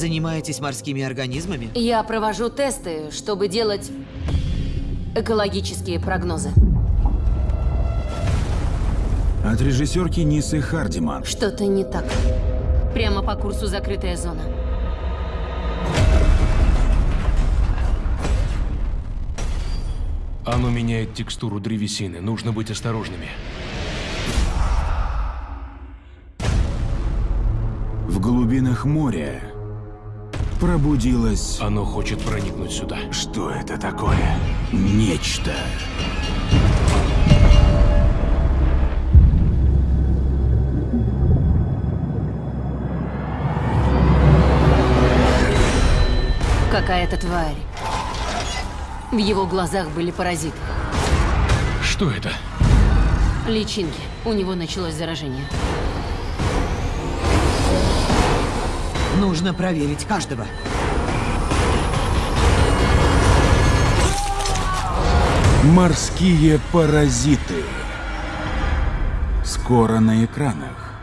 Занимаетесь морскими организмами? Я провожу тесты, чтобы делать экологические прогнозы. От режиссерки Нисы Хардиман. Что-то не так. Прямо по курсу закрытая зона. Оно меняет текстуру древесины. Нужно быть осторожными. В глубинах моря пробудилось... Оно хочет проникнуть сюда. Что это такое? Нечто. Какая-то тварь. В его глазах были паразиты. Что это? Личинки. У него началось заражение. Нужно проверить каждого. Морские паразиты. Скоро на экранах.